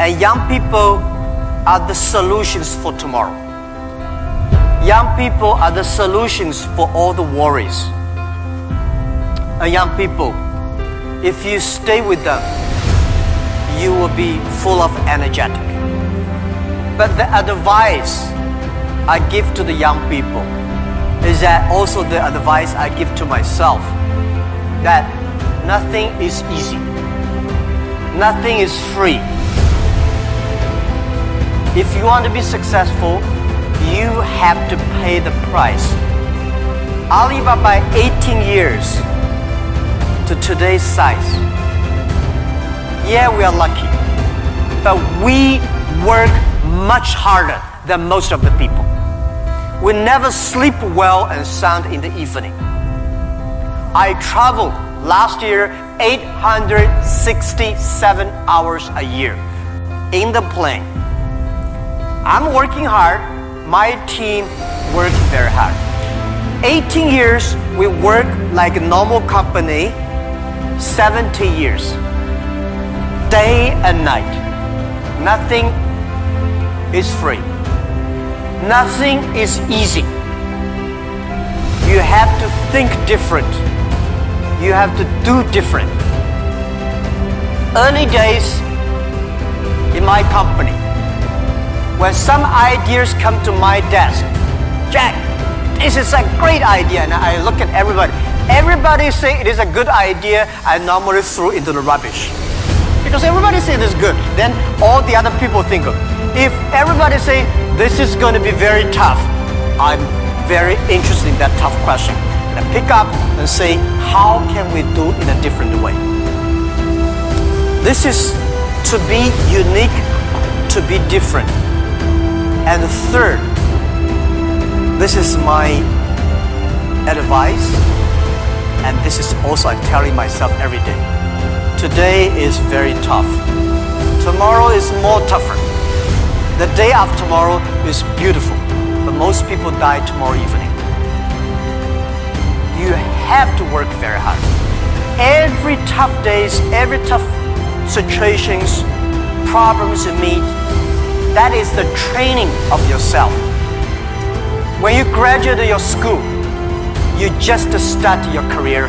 And young people are the solutions for tomorrow. Young people are the solutions for all the worries. And young people, if you stay with them, you will be full of energetic. But the advice I give to the young people is that also the advice I give to myself that nothing is easy. Nothing is free. If you want to be successful, you have to pay the price. Alibaba 18 years to today's size. Yeah, we are lucky, but we work much harder than most of the people. We never sleep well and sound in the evening. I traveled last year 867 hours a year in the plane. I'm working hard. My team works very hard. 18 years, we work like a normal company. 70 years, day and night. Nothing is free. Nothing is easy. You have to think different. You have to do different. Early days in my company, when some ideas come to my desk, Jack, this is a great idea, and I look at everybody. Everybody say it is a good idea, I normally throw into the rubbish. Because everybody say it is good, then all the other people think of. If everybody say this is going to be very tough, I'm very interested in that tough question. And I pick up and say, how can we do in a different way? This is to be unique, to be different. And third, this is my advice, and this is also I'm telling myself every day. Today is very tough. Tomorrow is more tougher. The day after tomorrow is beautiful, but most people die tomorrow evening. You have to work very hard. Every tough days, every tough situations, problems you meet, that is the training of yourself. When you graduate your school, you just start your career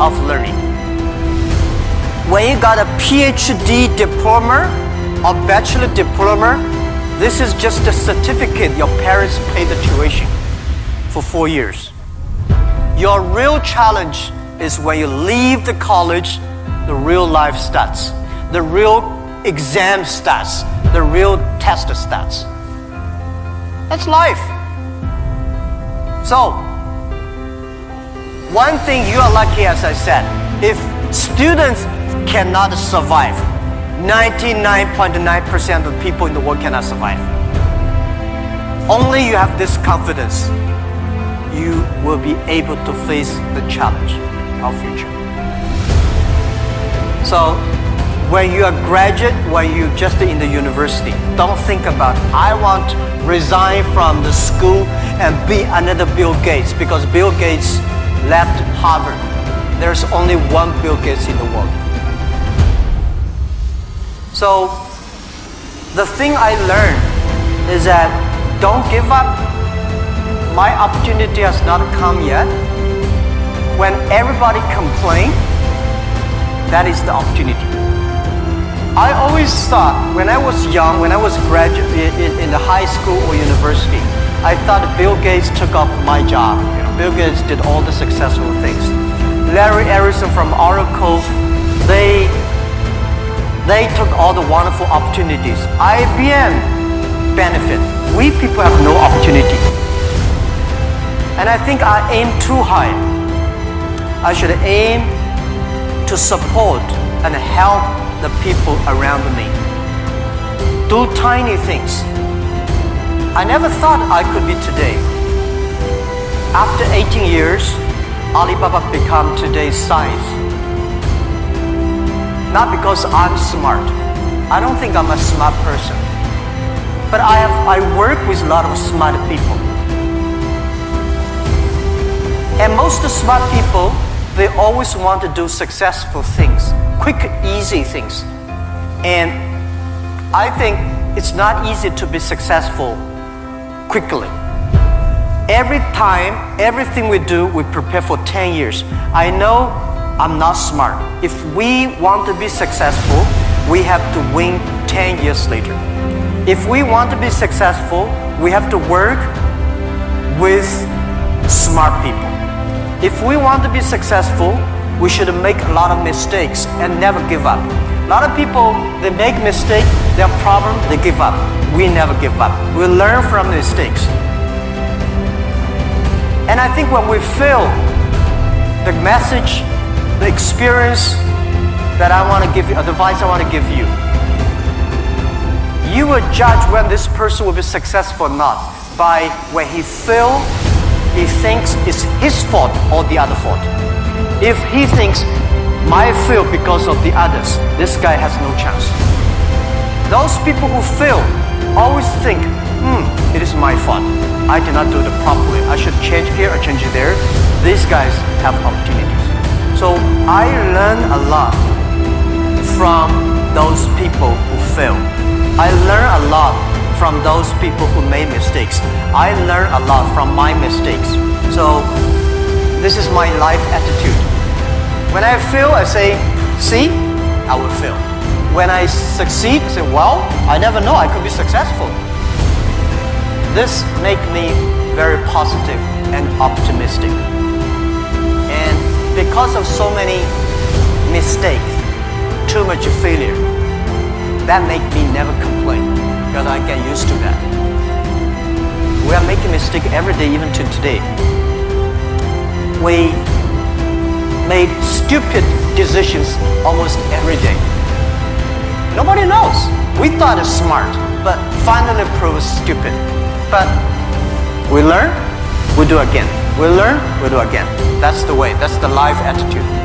of learning. When you got a PhD diploma or bachelor diploma, this is just a certificate your parents paid the tuition for four years. Your real challenge is when you leave the college, the real life starts. The real exam starts. The real test starts. That's life. So, one thing you are lucky, as I said, if students cannot survive, 99.9% of people in the world cannot survive. Only you have this confidence, you will be able to face the challenge of future. So, when you are graduate, when you just in the university, don't think about I want to resign from the school and be another Bill Gates because Bill Gates left Harvard. There's only one Bill Gates in the world. So the thing I learned is that don't give up. My opportunity has not come yet. When everybody complain, that is the opportunity. I always thought when I was young, when I was graduate in, in the high school or university, I thought Bill Gates took up my job. Bill Gates did all the successful things. Larry Ellison from Oracle, they they took all the wonderful opportunities. IBM benefit. We people have no opportunity. And I think I aim too high. I should aim to support and help the people around me. Do tiny things. I never thought I could be today. After 18 years, Alibaba become today's size. Not because I'm smart. I don't think I'm a smart person. But I have I work with a lot of smart people. And most of smart people, they always want to do successful things, quick, easy things. And I think it's not easy to be successful quickly. Every time, everything we do, we prepare for 10 years. I know I'm not smart. If we want to be successful, we have to win 10 years later. If we want to be successful, we have to work with smart people. If we want to be successful, we should make a lot of mistakes and never give up. A lot of people, they make mistakes, they have problems, they give up. We never give up. We learn from mistakes. And I think when we fail, the message, the experience that I want to give you, advice I want to give you, you will judge when this person will be successful or not by when he feel he thinks it's his fault or the other fault. If he thinks my fail because of the others, this guy has no chance. Those people who fail always think, hmm, it is my fault. I did not do it properly. I should change here or change there. These guys have opportunities. So I learn a lot from those people who fail. I learn a lot from those people who made mistakes. I learn a lot from my mistakes. So this is my life attitude. When I fail, I say, see, I will fail. When I succeed, I say, well, I never know, I could be successful. This makes me very positive and optimistic. And because of so many mistakes, too much failure, that makes me never complain I get used to that. We are making mistake every day, even to today. We made stupid decisions almost every day. Nobody knows. We thought it's smart, but finally proved stupid. But we learn, we do again. We learn, we do again. That's the way. That's the life attitude.